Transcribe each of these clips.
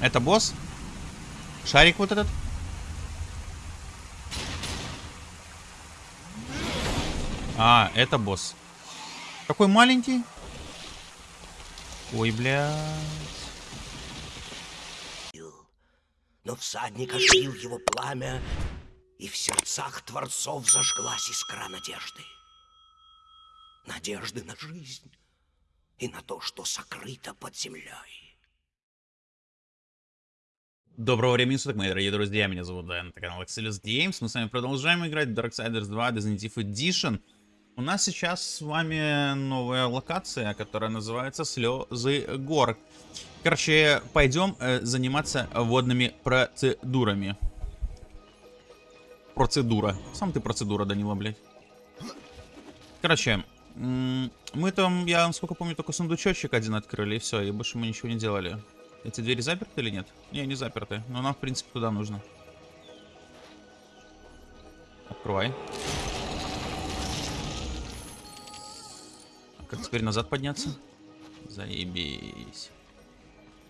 Это босс? Шарик вот этот? А, это босс. Такой маленький. Ой, блядь. Но всадник оживил его пламя, и в сердцах творцов зажглась искра надежды. Надежды на жизнь и на то, что сокрыто под землей. Доброго времени суток, мои дорогие друзья, меня зовут Дэн, это канал Excelus Games, мы с вами продолжаем играть в Darksiders 2 Definitive Edition. У нас сейчас с вами новая локация, которая называется Слезы гор. Короче, пойдем э, заниматься водными процедурами. Процедура. Сам ты процедура, Данила, блядь. Короче, мы там, я, насколько помню, только сундучочек один открыли, и все, и больше мы ничего не делали. Эти двери заперты или нет? Не, не заперты, но нам, в принципе, туда нужно. Открывай. Как теперь назад подняться? Заебись.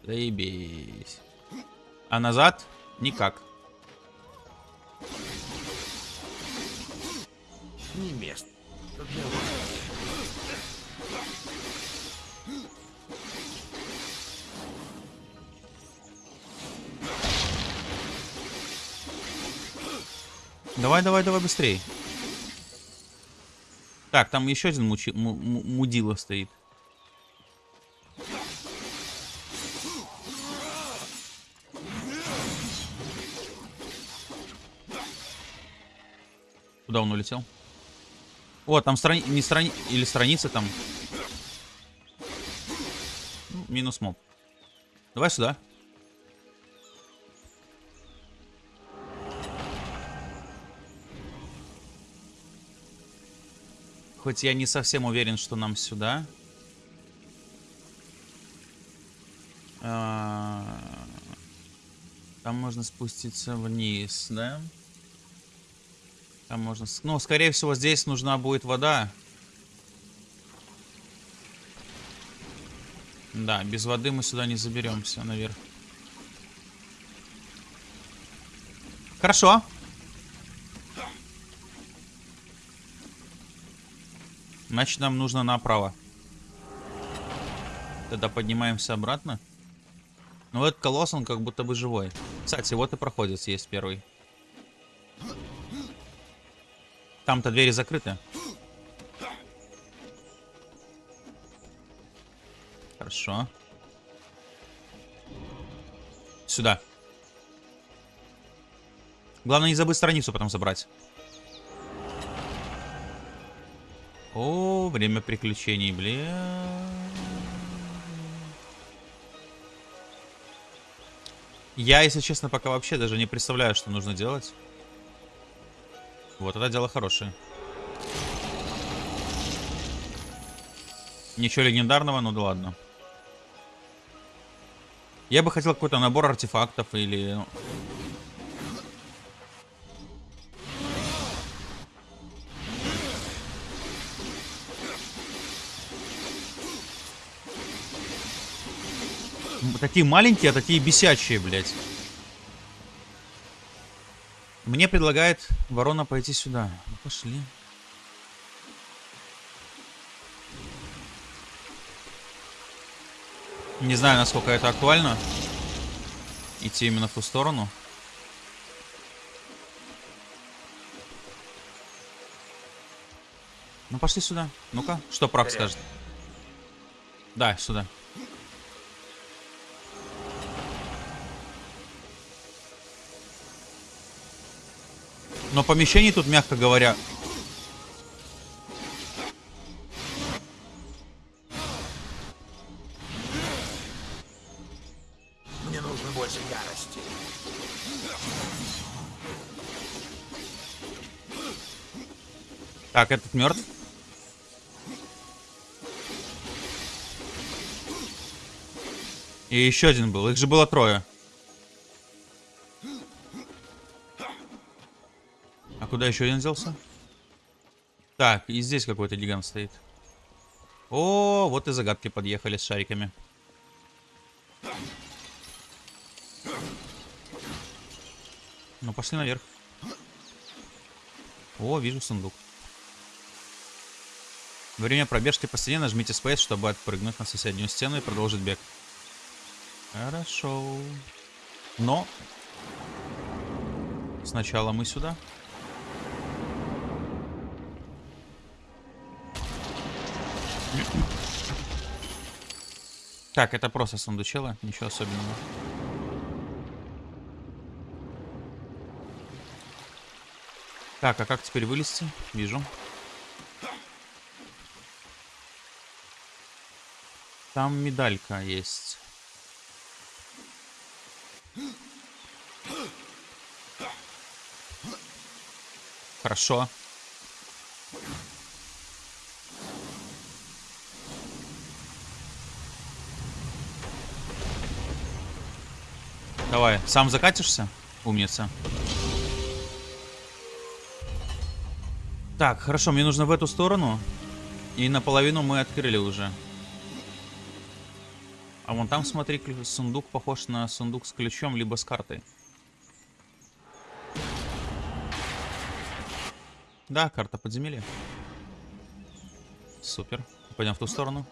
Заебись. А назад? Никак. Не место. Давай, давай, давай быстрее. Так, там еще один мучи, мудила стоит. Куда он улетел? О, там страни... не страни... Или страница там. Ну, минус моб. Давай сюда. Хоть я не совсем уверен, что нам сюда. А, там можно спуститься вниз, да? Там можно... Ну, скорее всего, здесь нужна будет вода. Да, без воды мы сюда не заберемся наверх. Хорошо. Значит, нам нужно направо. Тогда поднимаемся обратно. Ну, этот колосс, он как будто бы живой. Кстати, вот и проходит есть первый. Там-то двери закрыты. Хорошо. Сюда. Главное не забыть страницу потом забрать. О, время приключений, бля. Я, если честно, пока вообще даже не представляю, что нужно делать. Вот это дело хорошее. Ничего легендарного, ну да ладно. Я бы хотел какой-то набор артефактов или... Такие маленькие, а такие бесячие, блядь. Мне предлагает ворона пойти сюда. Ну, пошли. Не знаю, насколько это актуально. Идти именно в ту сторону. Ну, пошли сюда. Ну-ка, что прав скажет? Да, сюда. Но помещений тут, мягко говоря... Мне нужно больше ярости. Так, этот мертв. И еще один был. Их же было трое. Куда еще один взялся? Так, и здесь какой-то гигант стоит. О, вот и загадки подъехали с шариками. Ну, пошли наверх. О, вижу сундук. Время пробежки по стене нажмите Space, чтобы отпрыгнуть на соседнюю стену и продолжить бег. Хорошо. Но... Сначала мы сюда. Так, это просто сундучело, ничего особенного. Так, а как теперь вылезти? Вижу. Там медалька есть. Хорошо. Давай, сам закатишься? Умница. Так, хорошо, мне нужно в эту сторону. И наполовину мы открыли уже. А вон там, смотри, сундук похож на сундук с ключом, либо с картой. Да, карта подземелья. Супер. Пойдем в ту сторону.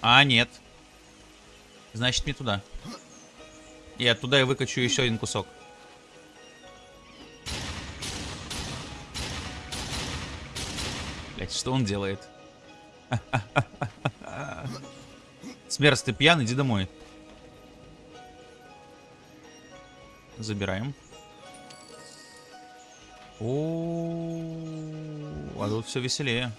А, нет. Значит, не туда. И оттуда я выкачу еще один кусок. Блять, что он делает? Смерз, ты пьян, иди домой. Забираем. О, а тут все веселее.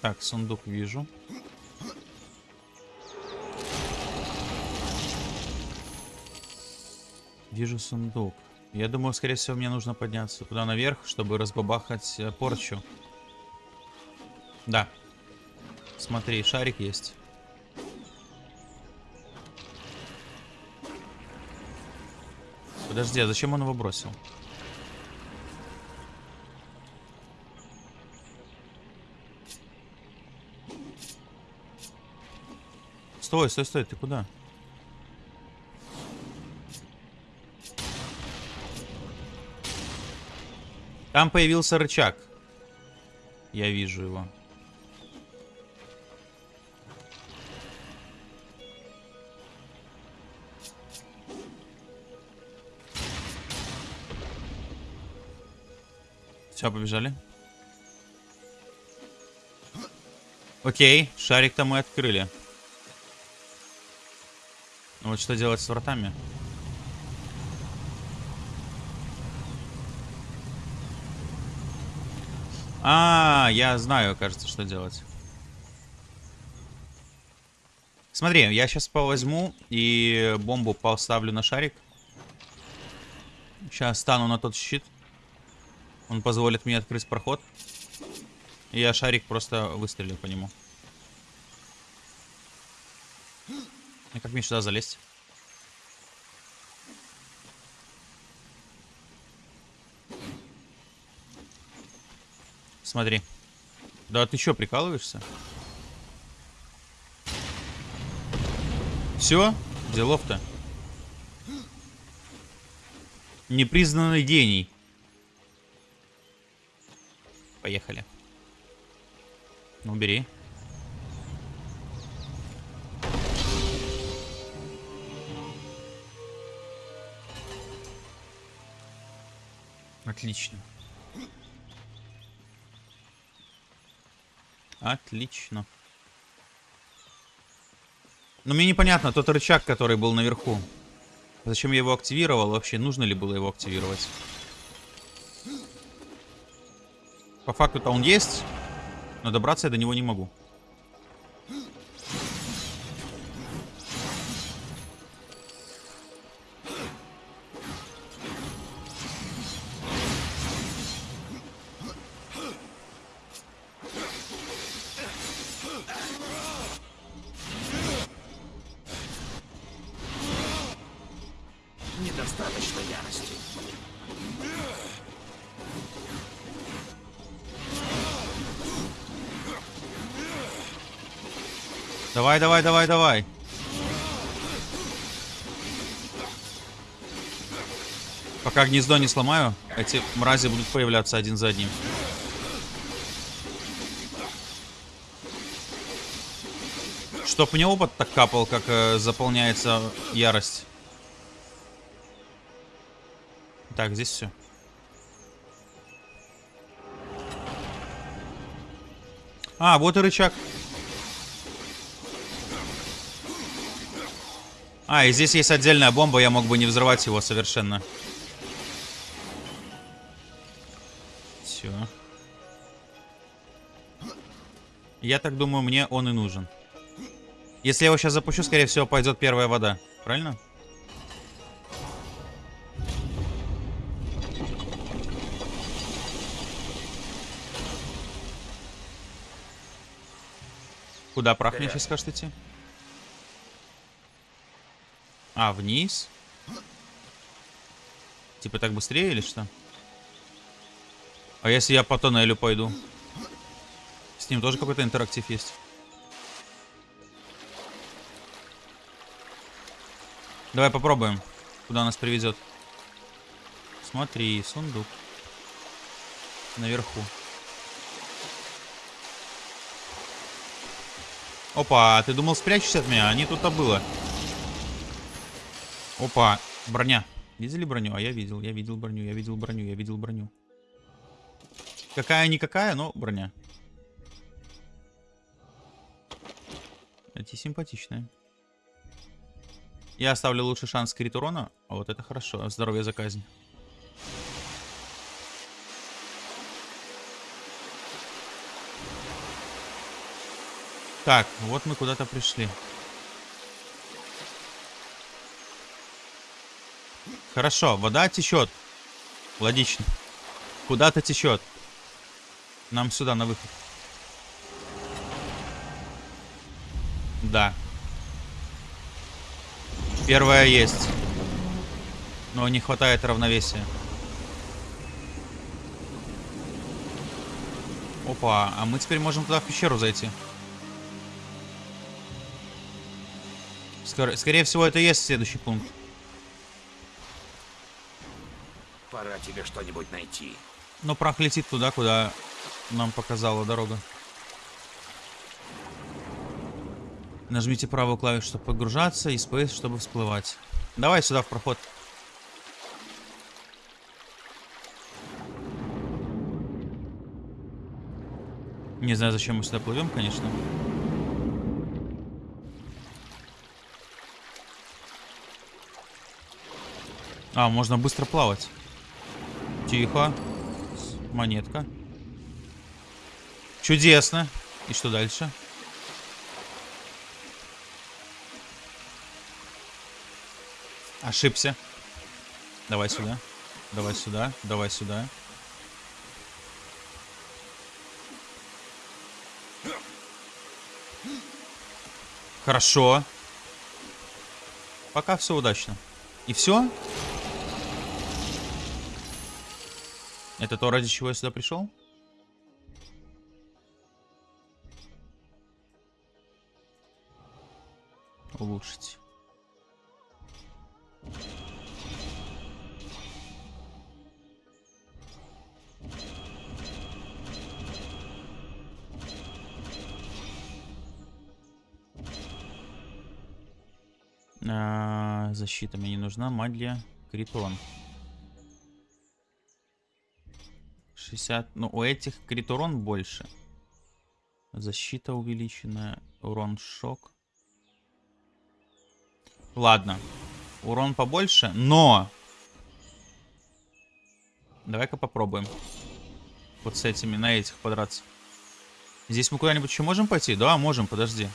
Так, сундук вижу. Вижу сундук. Я думаю, скорее всего, мне нужно подняться туда наверх, чтобы разбабахать э, порчу. Да. Смотри, шарик есть. Подожди, а зачем он его бросил? Стой, стой, стой, ты куда? Там появился рычаг. Я вижу его. Все, побежали. Окей, шарик-то мы открыли. Ну вот что делать с вратами? А, я знаю, кажется, что делать. Смотри, я сейчас возьму и бомбу поставлю на шарик. Сейчас стану на тот щит. Он позволит мне открыть проход. И я шарик просто выстрелю по нему. И как мне сюда залезть? Смотри. Да ты что, прикалываешься? Все? Делов-то. Непризнанный гений. Поехали. Ну, бери. Отлично. Отлично. Но мне непонятно, тот рычаг, который был наверху. Зачем я его активировал? Вообще, нужно ли было его активировать? По факту-то он есть, но добраться я до него не могу. Давай, давай, давай, давай. Пока гнездо не сломаю, эти мрази будут появляться один за одним. Чтоб мне опыт так капал, как э, заполняется ярость. Так, здесь все. А, вот и рычаг. А, и здесь есть отдельная бомба, я мог бы не взрывать его совершенно. Все. Я так думаю, мне он и нужен. Если я его сейчас запущу, скорее всего, пойдет первая вода. Правильно? Куда прах мне сейчас скажет идти? А, вниз? Типа так быстрее или что? А если я по тоннелю пойду? С ним тоже какой-то интерактив есть. Давай попробуем, куда нас приведет. Смотри, сундук. Наверху. Опа, ты думал спрячешься от меня? А не тут-то было. Опа, броня. Видели броню? А я видел, я видел броню, я видел броню, я видел броню. Какая-никакая, но броня. Эти симпатичные. Я оставлю лучший шанс крит урона. А вот это хорошо. Здоровье за казнь. Так, вот мы куда-то пришли. Хорошо, вода течет. Логично. Куда-то течет. Нам сюда, на выход. Да. Первая есть. Но не хватает равновесия. Опа, а мы теперь можем туда в пещеру зайти. Скор скорее всего, это и есть следующий пункт. Пора тебе что-нибудь найти. Но прах летит туда, куда нам показала дорога. Нажмите правую клавишу, чтобы погружаться, и Space, чтобы всплывать. Давай сюда, в проход. Не знаю, зачем мы сюда плывем, конечно. А, можно быстро плавать. Тихо. Монетка. Чудесно. И что дальше? Ошибся. Давай сюда. Давай сюда. Давай сюда. Хорошо. Пока все удачно. И все? Это то, ради чего я сюда пришел? Улучшить. А, защита мне не нужна. Магия. Критон. 60. Ну, у этих крит урон больше. Защита увеличенная. Урон шок. Ладно. Урон побольше, но... Давай-ка попробуем. Вот с этими, на этих подраться. Здесь мы куда-нибудь еще можем пойти? Да, можем, подожди.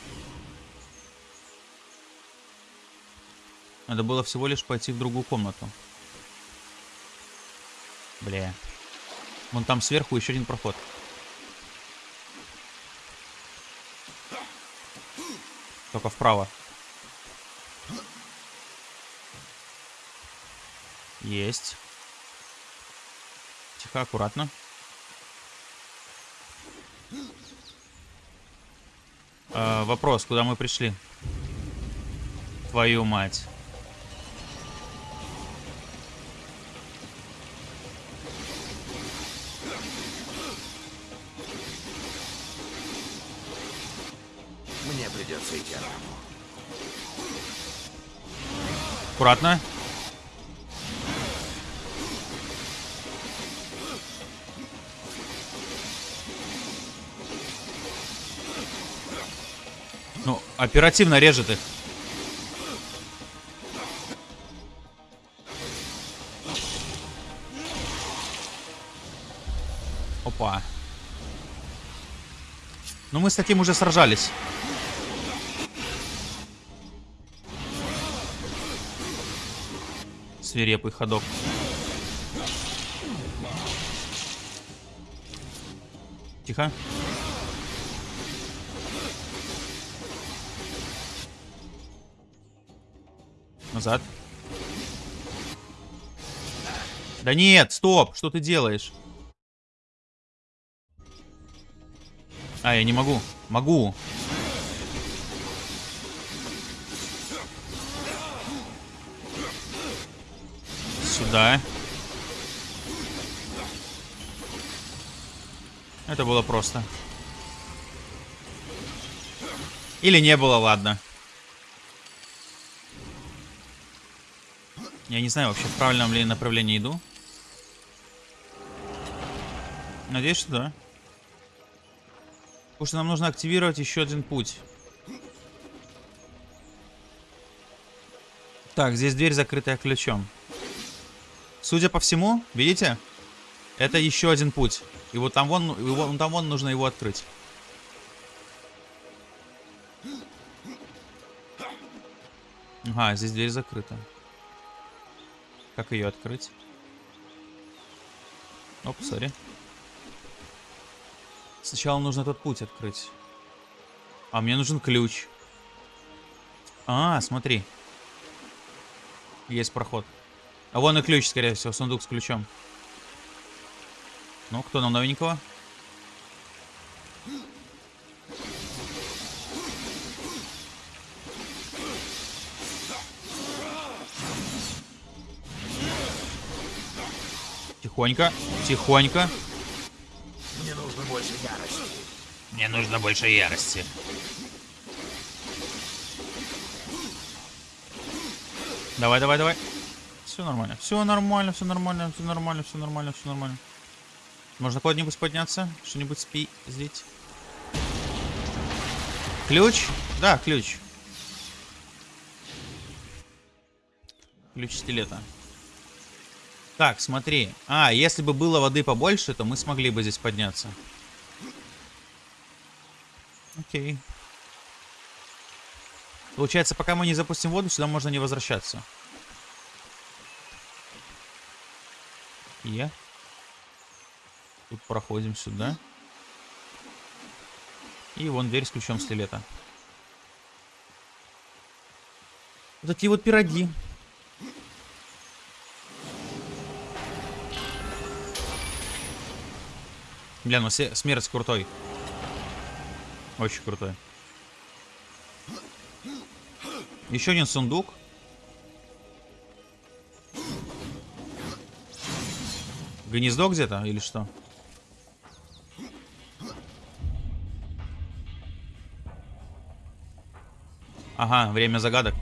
Надо было всего лишь пойти в другую комнату. Бля. Вон там сверху еще один проход. Только вправо. Есть. Тихо, аккуратно. Э, вопрос, куда мы пришли? Твою мать. Придется идти. Аккуратно. Ну, оперативно режет их. Опа. Ну, мы с таким уже сражались. Свирепый ходок. Тихо. Назад. Да нет, стоп, что ты делаешь? А, я не могу. Могу. Сюда. Это было просто. Или не было, ладно. Я не знаю вообще, в правильном ли направлении иду. Надеюсь, что да. Потому что нам нужно активировать еще один путь. Так, здесь дверь закрытая ключом. Судя по всему, видите? Это еще один путь. И вот там вон, его, там вон нужно его открыть. Ага, здесь дверь закрыта. Как ее открыть? Оп, сори. Сначала нужно этот путь открыть. А мне нужен ключ. А, смотри. Есть проход. А вон и ключ, скорее всего, сундук с ключом. Ну, кто нам новенького? Тихонько, тихонько. Мне нужно больше ярости. Мне нужно больше ярости. Давай, давай, давай. Все нормально. Все нормально, все нормально, все нормально, все нормально, все нормально. Можно куда-нибудь подняться? Что-нибудь спи здесь? Ключ? Да, ключ. Ключ стилета. Так, смотри. А, если бы было воды побольше, то мы смогли бы здесь подняться. Окей. Получается, пока мы не запустим воду, сюда можно не возвращаться. Е. Тут проходим сюда. И вон дверь с ключом стилета. Вот такие вот пироги. Бля, ну смерть крутой. Очень крутой. Еще один сундук. Гнездо где-то или что? Ага, время загадок.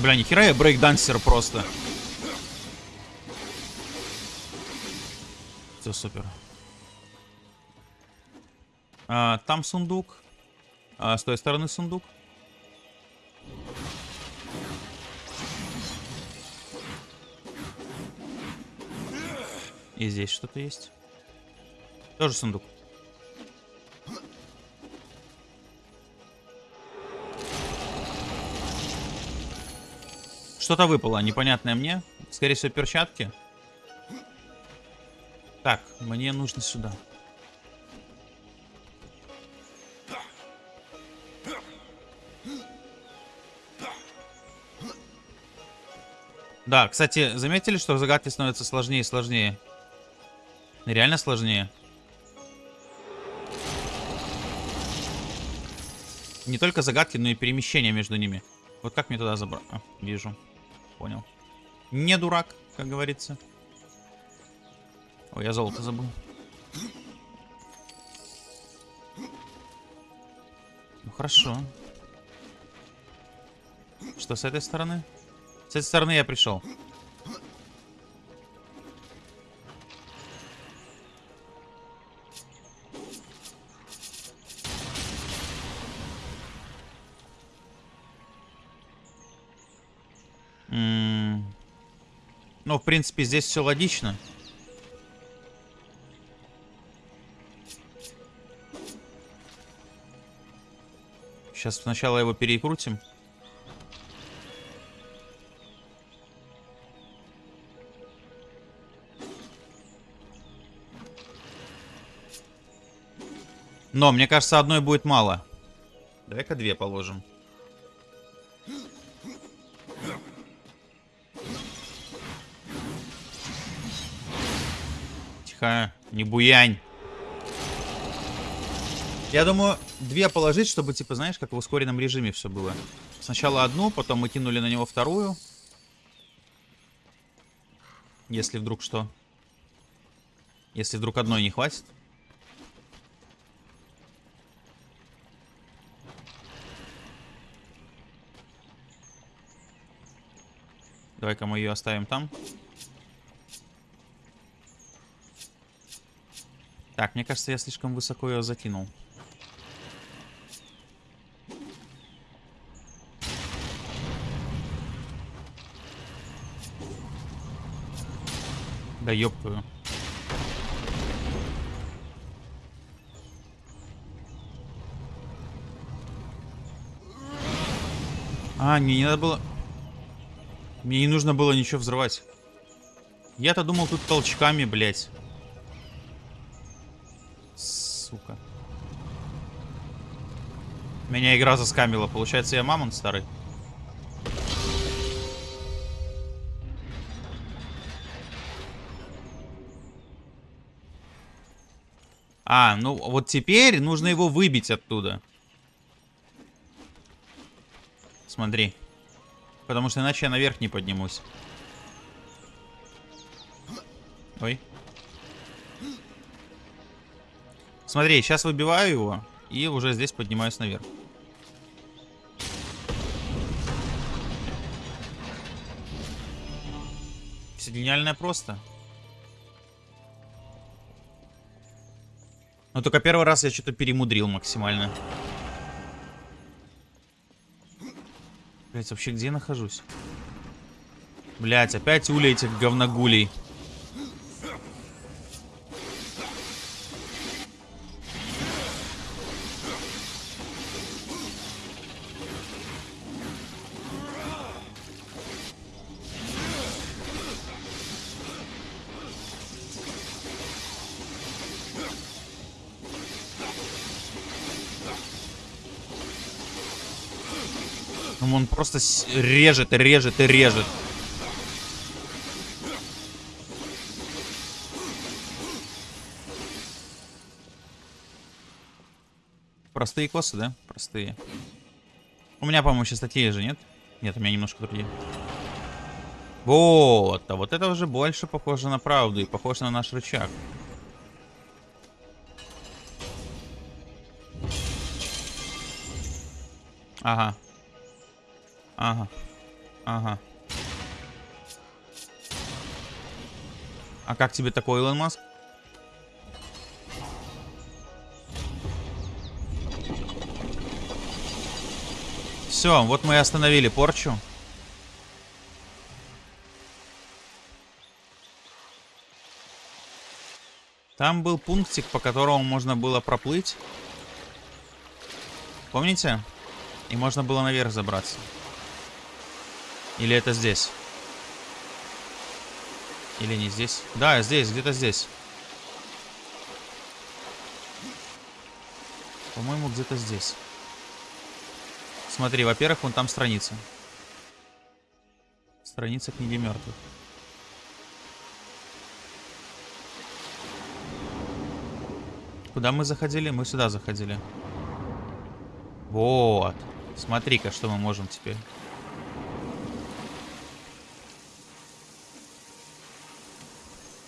Бля, нихера я брейкдансер просто. Все супер. А, там сундук. А, с той стороны сундук. И здесь что-то есть. Тоже сундук. Что-то выпало, непонятное мне. Скорее всего, перчатки. Так, мне нужно сюда. Да, кстати, заметили, что загадки становятся сложнее и сложнее? Реально сложнее. Не только загадки, но и перемещение между ними. Вот как мне туда забрать? А, вижу. Понял. Не дурак, как говорится. Ой, я золото забыл. Ну хорошо. Что с этой стороны? С этой стороны я пришел. Ну, в принципе, здесь все логично. Сейчас сначала его перекрутим. Но, мне кажется, одной будет мало. Давай-ка две положим. Тихо, не буянь. Я думаю, две положить, чтобы, типа, знаешь, как в ускоренном режиме все было. Сначала одну, потом мы кинули на него вторую. Если вдруг что. Если вдруг одной не хватит. Давай-ка мы ее оставим там. Так, мне кажется, я слишком высоко ее закинул. Да ёпкую. А, мне не надо было... Мне не нужно было ничего взрывать. Я-то думал тут толчками, блядь. Сука. Меня игра заскамила. Получается, я мамонт старый. А, ну вот теперь нужно его выбить оттуда. Смотри. Потому что иначе я наверх не поднимусь. Ой. Смотри, сейчас выбиваю его. И уже здесь поднимаюсь наверх. Все гениальное просто. Но только первый раз я что-то перемудрил максимально. Блять, вообще где я нахожусь? Блять, опять ули этих говногулей. Ну, он просто режет режет и режет. Простые косы, да? Простые. У меня, по-моему, сейчас такие же, нет? Нет, у меня немножко другие. Вот, а вот это уже больше похоже на правду и похоже на наш рычаг. Ага. Ага. Ага. А как тебе такой, Илон Маск? Все, вот мы и остановили порчу. Там был пунктик, по которому можно было проплыть. Помните? И можно было наверх забраться. Или это здесь? Или не здесь? Да, здесь, где-то здесь. По-моему, где-то здесь. Смотри, во-первых, вон там страница. Страница книги мертвых. Куда мы заходили? Мы сюда заходили. Вот. Смотри-ка, что мы можем теперь.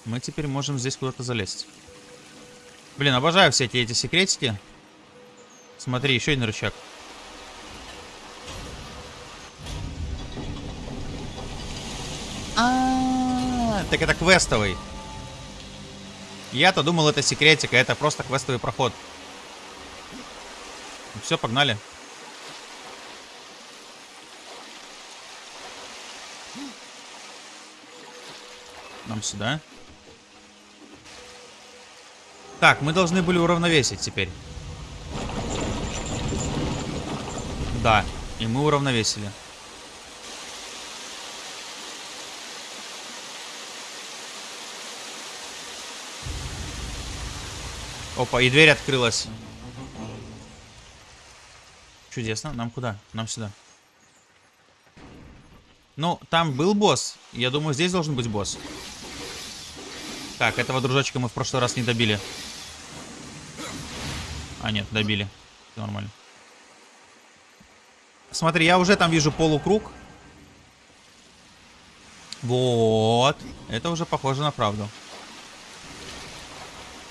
Мы теперь можем здесь куда-то залезть. Блин, обожаю все эти, эти секретики. Смотри, еще один рычаг. А, -а, -а так это квестовый. Я-то думал, это секретика, это просто квестовый проход. Все, погнали. Нам сюда. Так, мы должны были уравновесить теперь. Да, и мы уравновесили. Опа, и дверь открылась. Чудесно. Нам куда? Нам сюда. Ну, там был босс. Я думаю, здесь должен быть босс. Так, этого дружочка мы в прошлый раз не добили. А, нет, добили. Все нормально. Смотри, я уже там вижу полукруг. Вот. Это уже похоже на правду.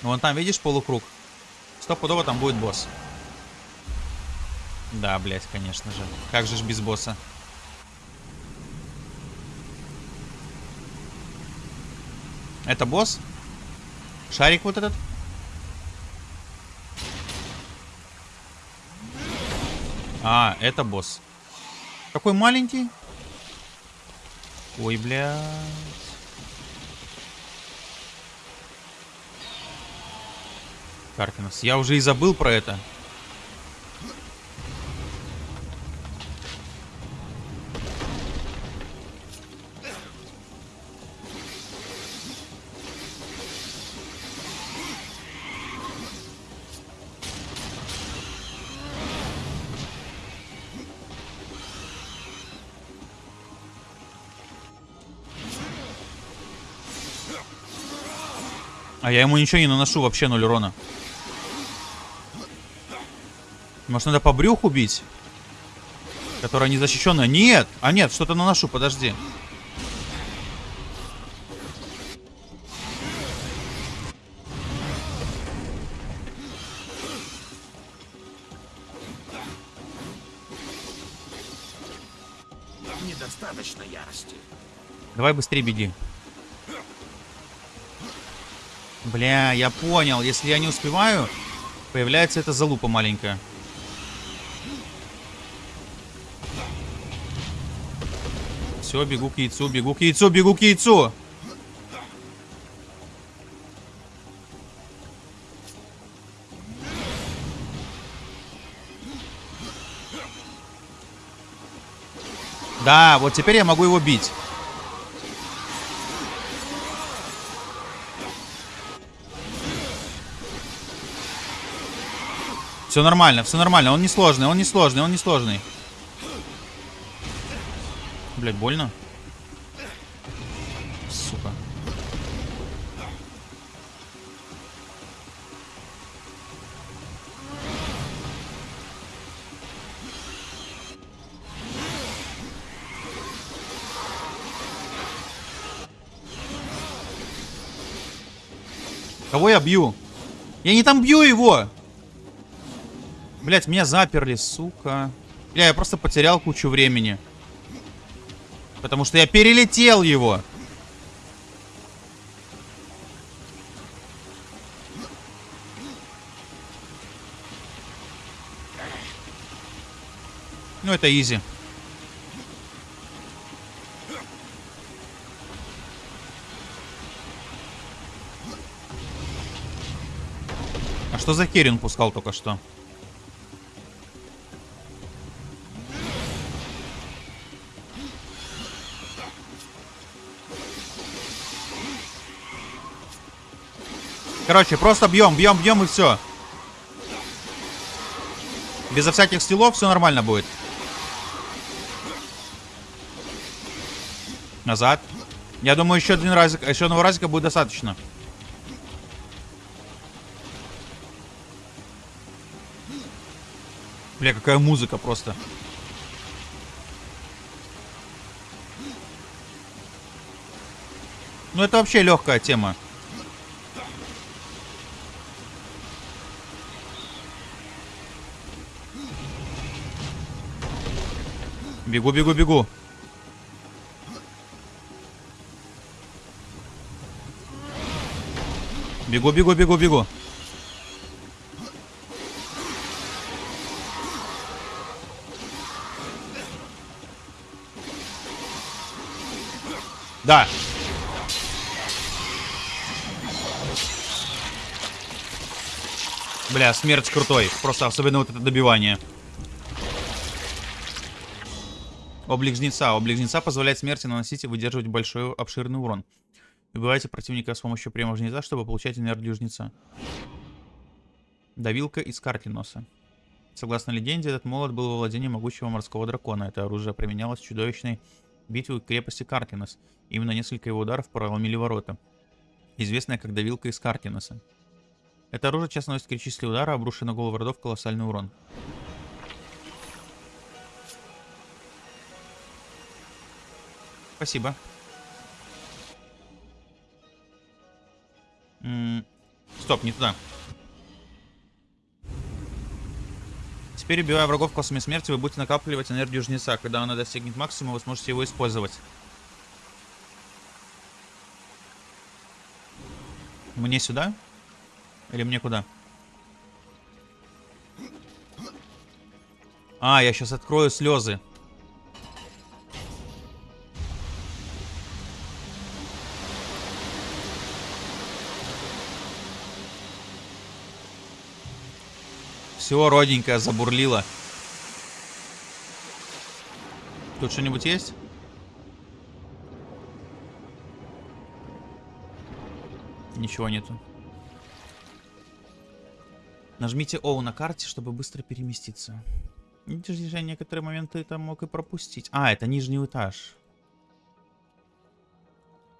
Ну, вон там, видишь, полукруг? Стопудово там будет босс. Да, блядь, конечно же. Как же ж без босса? Это босс? Шарик вот этот? А, это босс. Какой маленький? Ой, блядь. Каркинос. Я уже и забыл про это. Я ему ничего не наношу, вообще ноль урона. Может, надо по брюху бить? Которая незащищенная. Нет! А нет, что-то наношу, подожди. Недостаточно ярости. Давай быстрее беги. Бля, я понял. Если я не успеваю, появляется эта залупа маленькая. Все, бегу к яйцу, бегу к яйцу, бегу к яйцу. Да, вот теперь я могу его бить. Все нормально, все нормально. Он не сложный, он не сложный, он не сложный. Блять, больно? Сука. Кого я бью? Я не там бью его! Блять, меня заперли, сука. Бля, я просто потерял кучу времени. Потому что я перелетел его. Ну, это изи. А что за Керин пускал только что? Короче, просто бьем, бьем, бьем и все. Безо всяких стилов все нормально будет. Назад. Я думаю, еще один разик, еще одного разика будет достаточно. Бля, какая музыка просто. Ну это вообще легкая тема. Бегу, бегу, бегу. Бегу, бегу, бегу, бегу. Да. Бля, смерть крутой. Просто особенно вот это добивание. Облик жнеца. Облик жнеца позволяет смерти наносить и выдерживать большой обширный урон. Убивайте противника с помощью прямого жнеца, чтобы получать энергию жнеца. Давилка из картиноса. Согласно легенде, этот молот был во владении могучего морского дракона. Это оружие применялось в чудовищной битве крепости Картинос. Именно несколько его ударов проломили ворота. Известная как давилка из Картиноса. Это оружие часто наносит критические удары, обрушивая на голову врагов колоссальный урон. Спасибо. М стоп, не туда. Теперь, убивая врагов космами смерти, вы будете накапливать энергию жнеца. Когда она достигнет максимума, вы сможете его использовать. Мне сюда? Или мне куда? А, я сейчас открою слезы. Все, родненькая забурлила. Тут что-нибудь есть? Ничего нету. Нажмите O на карте, чтобы быстро переместиться. Видишь, же некоторые моменты там мог и пропустить. А, это нижний этаж.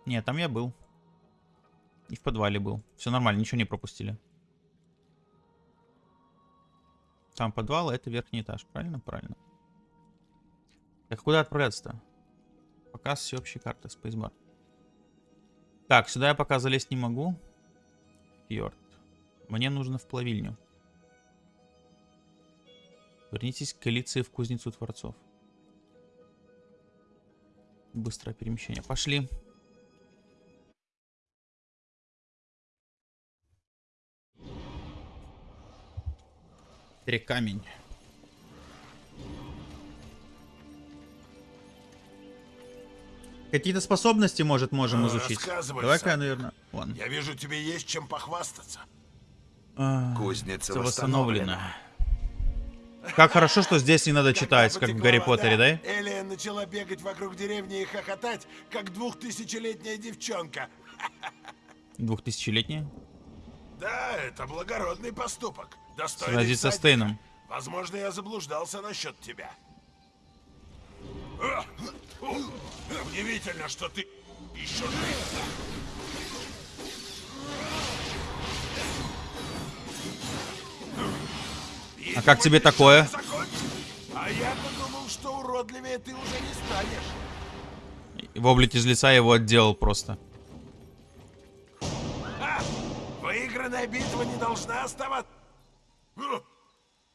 Нет, там я был. И в подвале был. Все нормально, ничего не пропустили. Там подвал, а это верхний этаж. Правильно? Правильно. Так, куда отправляться-то? Показ всеобщей карты, спейсбар. Так, сюда я пока залезть не могу. Фьорд. Мне нужно в плавильню. Вернитесь к коалиции в кузницу Творцов. Быстрое перемещение. Пошли. Трекамень. Какие-то способности, может, можем Ну, изучить. Давай-ка, наверное, вон. Я вижу, тебе есть чем похвастаться. А, Кузница всё восстановлена. Как хорошо, что здесь не надо читать, как в Гарри вода, Поттере, да? Элия начала бегать вокруг деревни и хохотать, как двухтысячелетняя девчонка. Двухтысячелетняя. Да, это благородный поступок. Достойный Сразиться с всадника. Тейном. Возможно, я заблуждался насчет тебя. Удивительно, что ты еще жив. А как тебе такое? А я-то думал, что уродливее ты уже не станешь. Воблик из лица его отделал просто. А, выигранная битва не должна оставаться.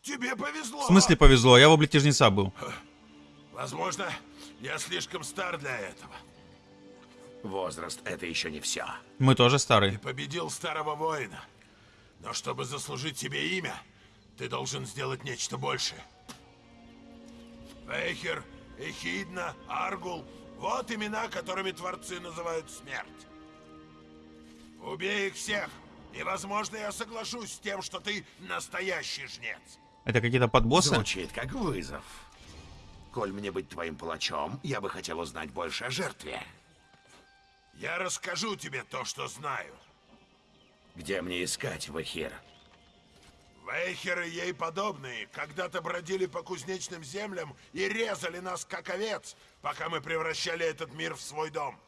Тебе повезло. В смысле повезло? Я в облике жнеца был. Возможно, я слишком стар для этого. Возраст — это еще не все. Мы тоже старые. Ты победил старого воина. Но чтобы заслужить себе имя, ты должен сделать нечто большее. Вейхер, Эхидна, Аргул — вот имена, которыми творцы называют смерть. Убей их всех, и, возможно, я соглашусь с тем, что ты настоящий жнец. Это какие-то подбоссы? Звучит как вызов. Коль мне быть твоим палачом, я бы хотел узнать больше о жертве. Я расскажу тебе то, что знаю. Где мне искать Вахир? Вейхеры ей подобные когда-то бродили по кузнечным землям и резали нас как овец, пока мы превращали этот мир в свой дом.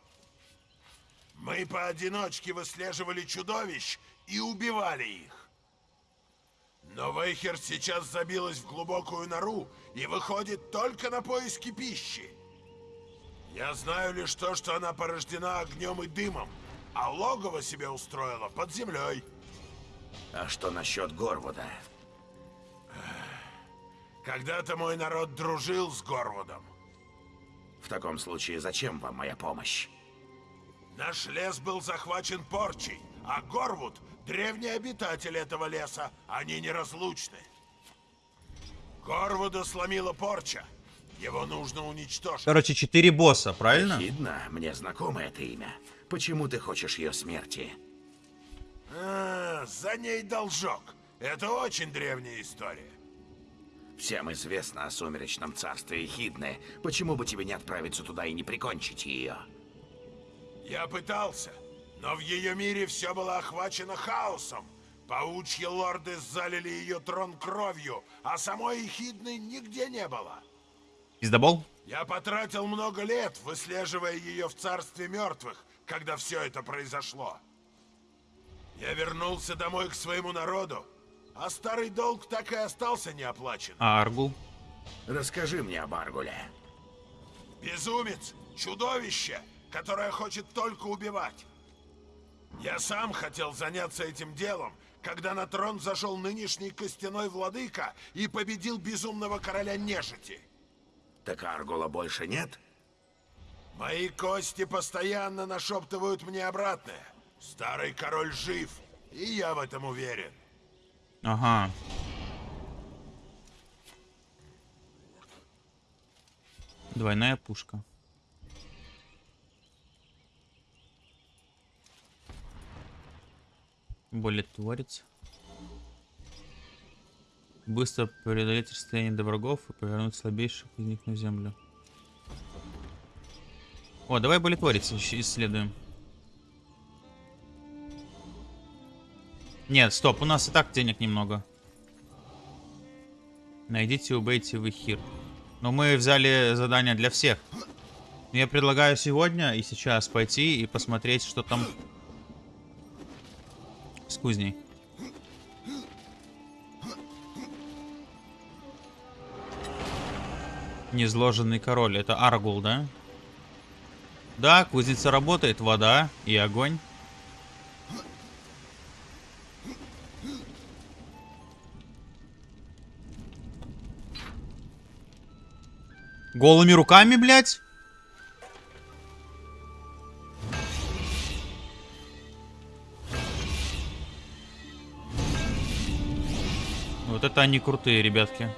Мы поодиночке выслеживали чудовищ и убивали их. Но Вейхер сейчас забилась в глубокую нору и выходит только на поиски пищи. Я знаю лишь то, что она порождена огнем и дымом, а логово себе устроила под землей. А что насчет Горвуда? Когда-то мой народ дружил с Горвудом. В таком случае зачем вам моя помощь? Наш лес был захвачен порчей, а Горвуд — древний обитатель этого леса. Они неразлучны. Горвуда сломила порча. Его нужно уничтожить. Короче, четыре босса, правильно? Видно, мне знакомо это имя. Почему ты хочешь ее смерти? А, за ней должок. Это очень древняя история. Всем известно о сумеречном царстве Хидны. Почему бы тебе не отправиться туда и не прикончить ее? Я пытался, но в ее мире все было охвачено хаосом. Паучьи лорды залили ее трон кровью, а самой Эхидны нигде не было. Пиздобол? Я потратил много лет, выслеживая ее в царстве мертвых, когда все это произошло. Я вернулся домой к своему народу, а старый долг так и остался неоплачен. А Аргул? Расскажи мне об Аргуле. Безумец, чудовище, которое хочет только убивать. Я сам хотел заняться этим делом, когда на трон зашел нынешний костяной владыка и победил безумного короля нежити. Так Аргула больше нет? Мои кости постоянно нашептывают мне обратное. Старый король жив, и я в этом уверен. Ага. Двойная пушка. Более творец. Быстро преодолеть расстояние до врагов и повернуть слабейших из них на землю. О, давай болетворец ищ- исследуем. Нет, стоп, у нас и так денег немного. Найдите убейте Вихир. Но мы взяли задание для всех. Я предлагаю сегодня и сейчас пойти и посмотреть, что там с кузней. Незложенный король. Это Аргул, да? Да, кузница работает, вода и огонь. Голыми руками, блядь? Вот это они крутые, ребятки.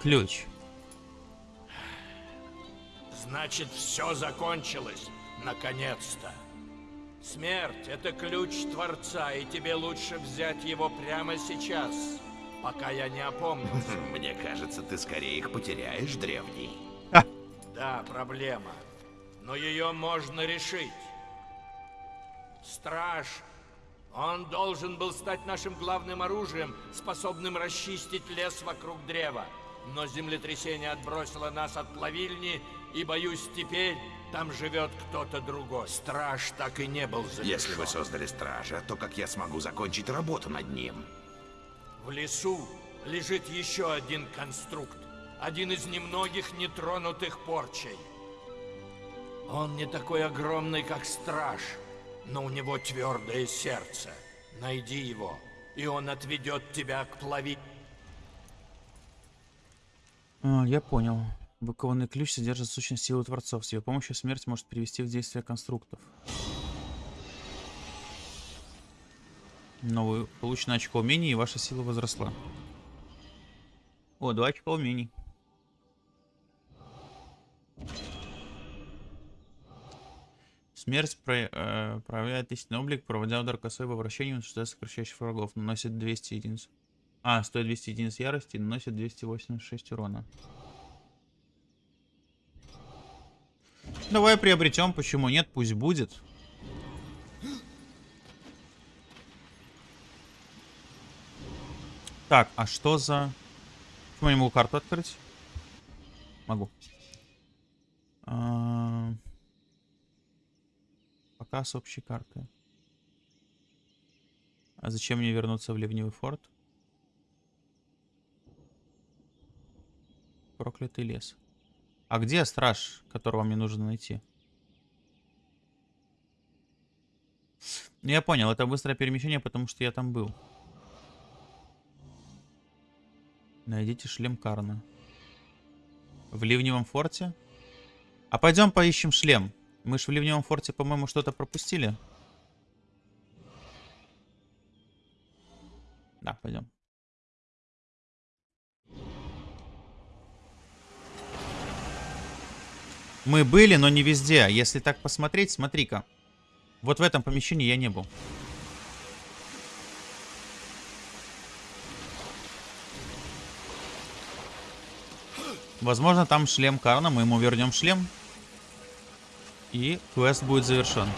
Ключ. Значит, все закончилось. Наконец-то. Смерть — это ключ Творца, и тебе лучше взять его прямо сейчас, пока я не опомнился. Мне кажется, ты скорее их потеряешь, древний. Да, проблема. Но ее можно решить. Страж. Он должен был стать нашим главным оружием, способным расчистить лес вокруг древа. Но землетрясение отбросило нас от плавильни, и, боюсь, теперь там живет кто-то другой. Страж так и не был завершен. Если вы создали стража, то как я смогу закончить работу над ним? В лесу лежит еще один конструкт. Один из немногих нетронутых порчей. Он не такой огромный, как страж, но у него твердое сердце. Найди его, и он отведет тебя к плави... А, я понял. Выкованный ключ содержит сущность силы Творцов. С ее помощью смерть может привести в действие конструктов. Новый получено очко умений, и ваша сила возросла. О, два очка умений. Смерть про- э, проявляет истинный облик, проводя удар косой во вращении, уничтожая сокращающих врагов. Наносит 200 единиц. А, стоит 200 единиц ярости, наносит 286 урона. Давай приобретем, почему нет, пусть будет. Так, а что за... Почему я не могу карту открыть? Могу. А, показ общей карты. А зачем мне вернуться в Ливневый форт? Проклятый лес. А где страж, которого мне нужно найти? Ну, Я понял, это быстрое перемещение, потому что я там был. Найдите шлем Карна. В Ливневом форте? А пойдем поищем шлем. Мы ж в Ливневом форте, по-моему, что-то пропустили. Да, пойдем. Мы были, но не везде. Если так посмотреть, смотри-ка. Вот в этом помещении я не был. Возможно, там шлем Карна. Мы ему вернем шлем. И квест будет завершен.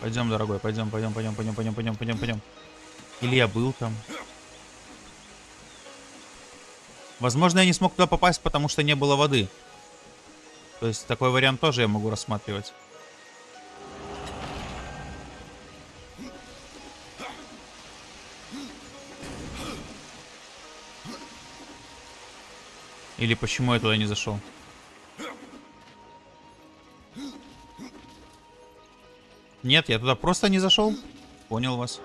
Пойдем, дорогой, пойдем, пойдем, пойдем, пойдем, пойдем, пойдем, пойдем, пойдем. Или я был там. Возможно, я не смог туда попасть, потому что не было воды. То есть такой вариант тоже я могу рассматривать. Или почему я туда не зашел? Нет, я туда просто не зашел. Понял вас.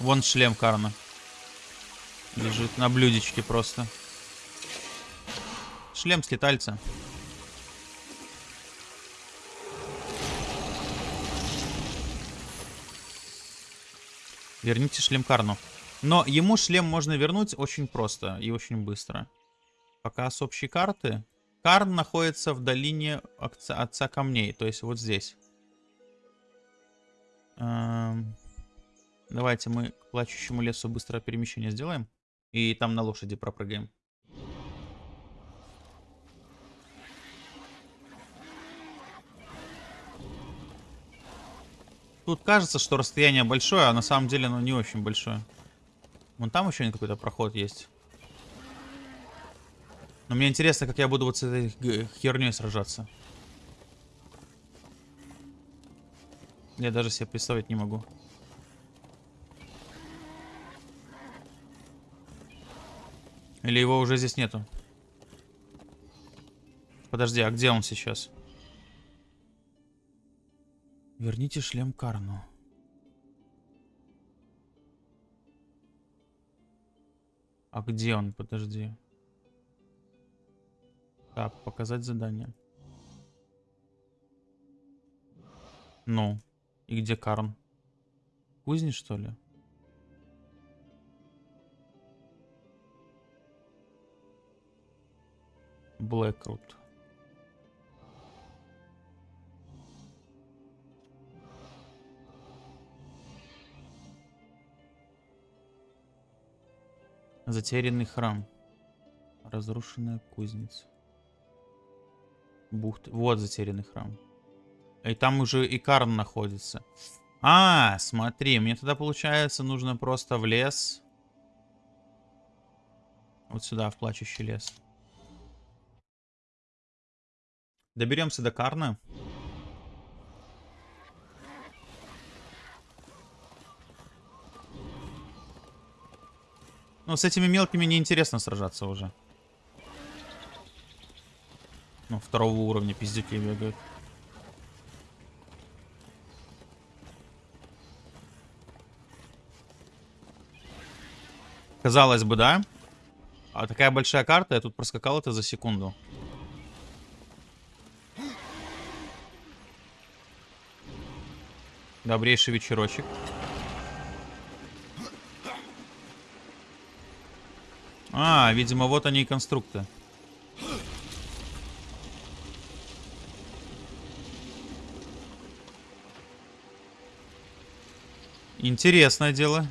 Вон шлем Карна. Лежит на блюдечке просто. Шлем скитальца. Верните шлем Карну. Но ему шлем можно вернуть очень просто и очень быстро. Пока с общей карты. Карн находится в долине отца, отца камней. То есть вот здесь. Эм, давайте мы к плачущему лесу быстрое перемещение сделаем. И там на лошади пропрыгаем. Тут кажется, что расстояние большое, а на самом деле оно не очень большое. Вон там еще какой-то проход есть. Но мне интересно, как я буду вот с этой херней сражаться. Я даже себе представить не могу. Или его уже здесь нету? Подожди, а где он сейчас? Верните шлем Карну. А где он? Подожди. Так, показать задание. Ну, и где Карн? Кузни, что ли? Блэкрут. Затерянный храм. Разрушенная кузница. Бухта. Вот затерянный храм. И там уже и Карн находится. А, смотри, мне тогда получается нужно просто в лес. Вот сюда, в плачущий лес. Доберемся до Карна. Ну, с этими мелкими неинтересно сражаться уже. Ну, второго уровня пиздюки бегают. Казалось бы, да? А такая большая карта, я тут проскакал это за секунду. Добрейший вечерочек. А, видимо, вот они и конструкты. Интересное дело.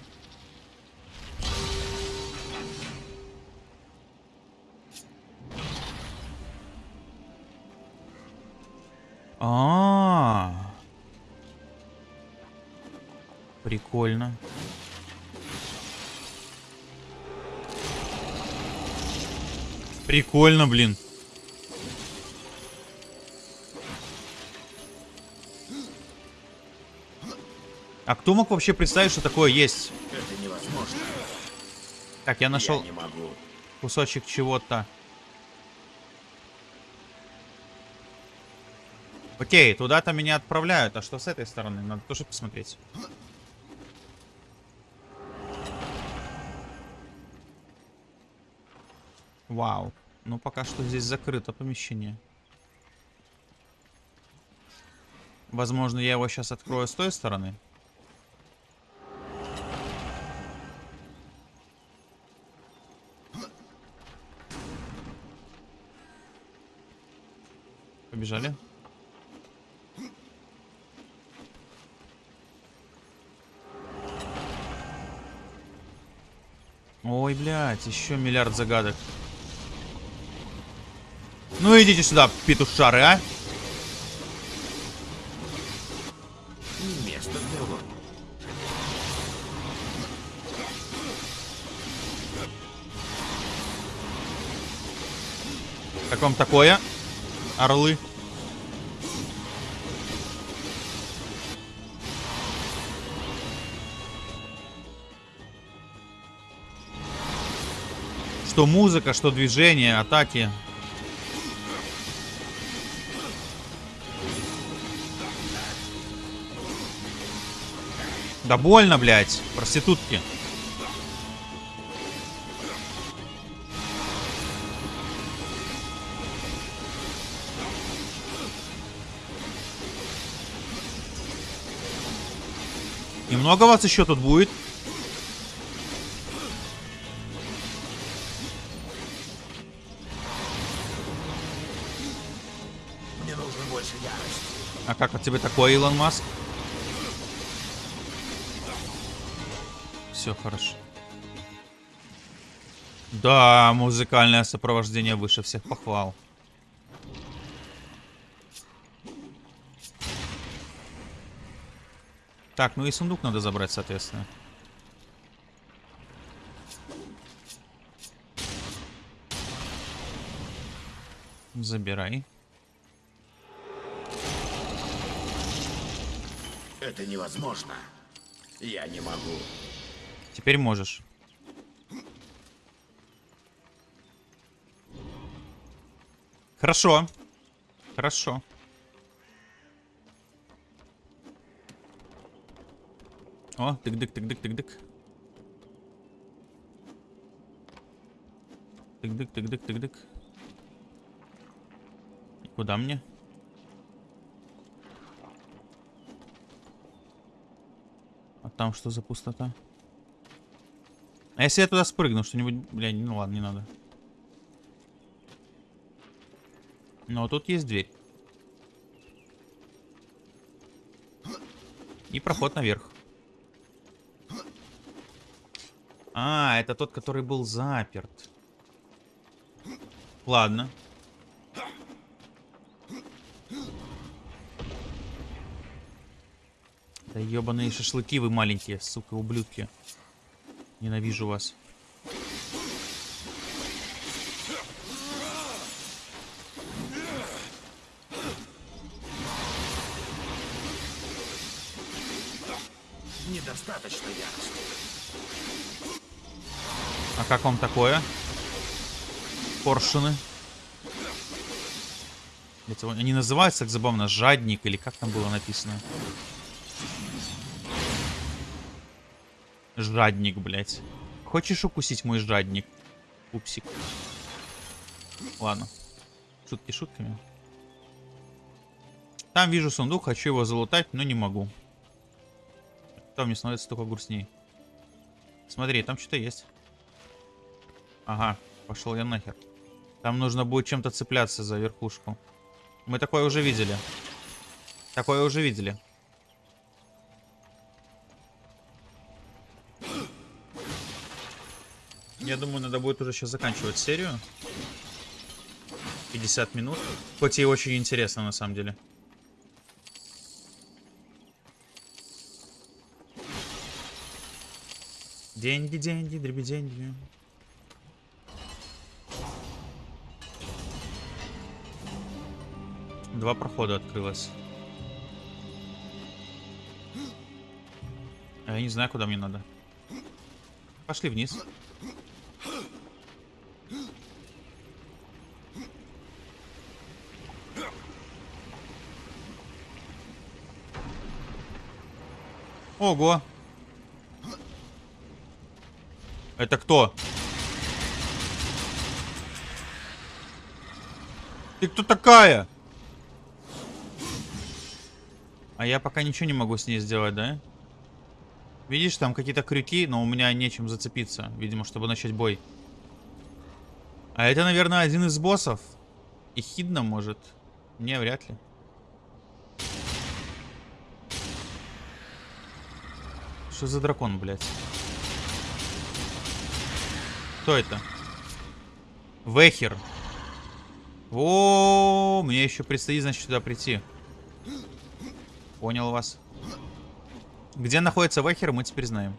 А, -а, Прикольно. Прикольно, блин. А кто мог вообще представить, что такое есть? Это невозможно. Так, я нашел Я кусочек чего-то. Окей, туда-то меня отправляют. А что с этой стороны? Надо тоже посмотреть. Вау. Ну, пока что здесь закрыто помещение. Возможно, я его сейчас открою с той стороны. Побежали. Ой, блядь, еще миллиард загадок. Ну идите сюда, петушары, а. Место для лук. Как вам такое? Орлы. Что музыка, что движение, атаки. Да больно, блядь, проститутки. Немного вас еще тут будет. Мне нужно больше ярости. А как от тебя такое, Илон Маск? Все хорошо. Да, музыкальное сопровождение выше всех похвал. Так, ну и сундук надо забрать, соответственно. Забирай. Это невозможно. Я не могу. Теперь можешь. Хорошо. Хорошо. О, тык-дык-тык-дык-тык-дык. Тык-дык-тык-дык-тык-дык. Куда мне? А там что за пустота? А если я туда спрыгну, что-нибудь... Бля, ну ладно, не надо. Но тут есть дверь. И проход наверх. А, это тот, который был заперт. Ладно. Да ебаные шашлыки вы маленькие, сука, ублюдки. Ненавижу вас. Недостаточно ярости. А как вам такое? Поршины. Они называются так забавно жадник или как там было написано? Жадник, блядь. Хочешь укусить мой жадник? Пупсик. Ладно. Шутки шутками. Там вижу сундук, хочу его залутать, но не могу. Там мне становится только грустней. Смотри, там что-то есть. Ага, пошел я нахер. Там нужно будет чем-то цепляться за верхушку. Мы такое уже видели. Такое уже видели. Я думаю, надо будет уже сейчас заканчивать серию. 50 минут. Хоть и очень интересно, на самом деле. Деньги, деньги, дребеденьги. Два прохода открылось. А я не знаю, куда мне надо. Пошли вниз. Ого. Это кто? Ты кто такая? А я пока ничего не могу с ней сделать, да? Видишь, там какие-то крюки, но у меня нечем зацепиться. Видимо, чтобы начать бой. А это, наверное, один из боссов. И Хидна может. Не, вряд ли. Что за дракон, блядь? Кто это? Вехер. О, мне еще предстоит, значит, сюда прийти. Понял вас. Где находится Вехер, мы теперь знаем.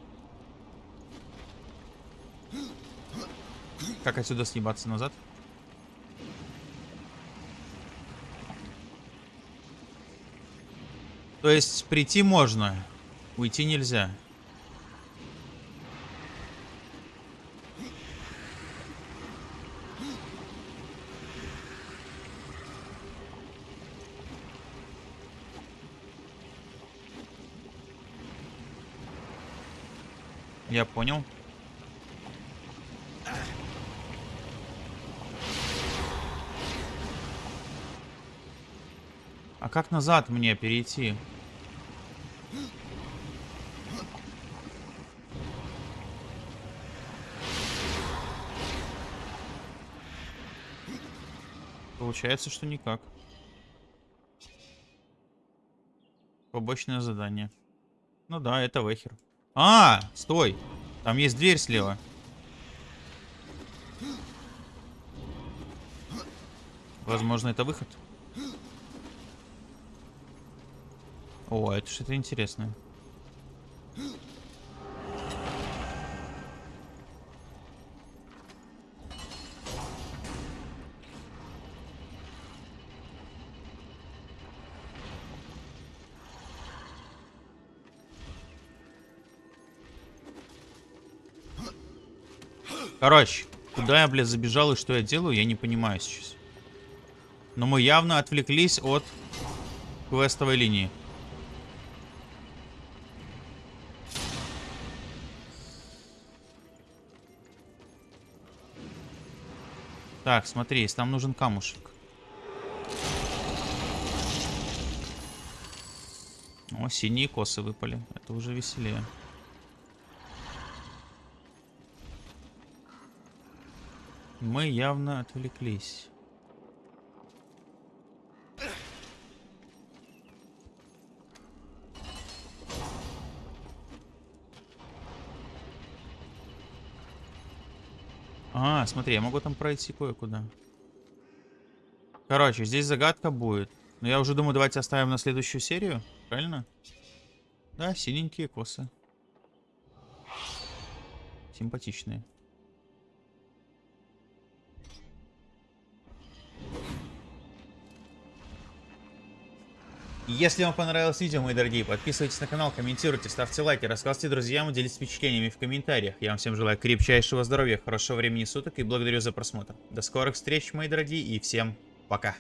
Как отсюда съебаться назад? То есть прийти можно, уйти нельзя. Я понял. А как назад мне перейти? Получается, что никак. Побочное задание. Ну да, это Вехер. А, стой. Там есть дверь слева. Возможно, это выход. О, это что-то интересное. Короче, куда я, блядь, забежал и что я делаю, я не понимаю сейчас. Но мы явно отвлеклись от квестовой линии. Так, смотри, если нам нужен камушек. О, синие косы выпали. Это уже веселее. Мы явно отвлеклись. А, смотри, я могу там пройти кое-куда. Короче, здесь загадка будет. Но я уже думаю, давайте оставим на следующую серию. Правильно? Да, синенькие косы. Симпатичные. Если вам понравилось видео, мои дорогие, подписывайтесь на канал, комментируйте, ставьте лайки, рассказывайте друзьям, делитесь впечатлениями в комментариях. Я вам всем желаю крепчайшего здоровья, хорошего времени суток и благодарю за просмотр. До скорых встреч, мои дорогие, и всем пока.